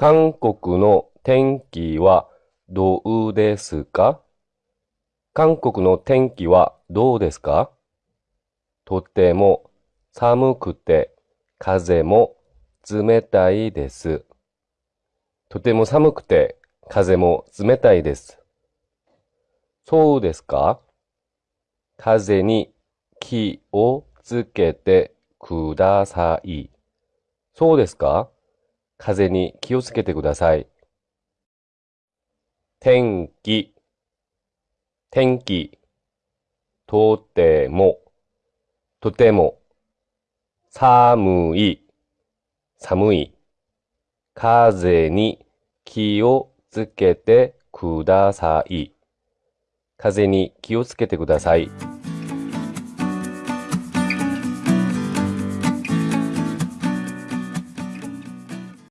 韓国の天気はどうですか？韓国の天気はどうですか？とても寒くて風も冷たいです。とても寒くて風も冷たいです。そうですか？風に気をつけてください。そうですか？風に気をつけてください。天気、天気、とても、とても、寒い、寒い、風に気をつけてください。風に気をつけてください。